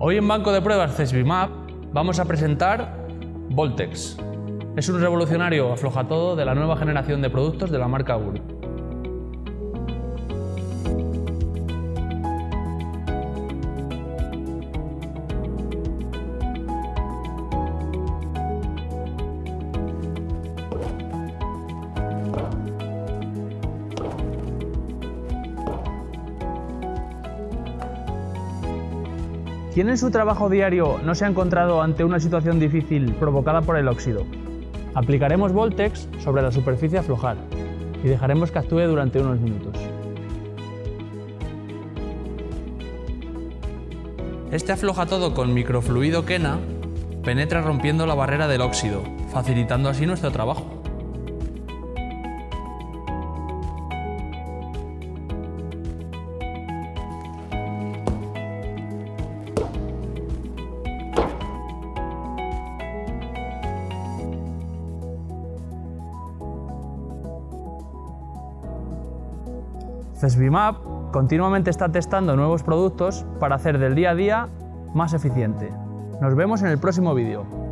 Hoy en Banco de Pruebas CESBIMAP vamos a presentar Voltex. Es un revolucionario aflojatodo de la nueva generación de productos de la marca Guri. ¿Quién en su trabajo diario no se ha encontrado ante una situación difícil provocada por el óxido? Aplicaremos Voltex sobre la superficie a aflojar y dejaremos que actúe durante unos minutos. Este afloja todo con microfluido Kena penetra rompiendo la barrera del óxido, facilitando así nuestro trabajo. CESBIMAP continuamente está testando nuevos productos para hacer del día a día más eficiente. Nos vemos en el próximo vídeo.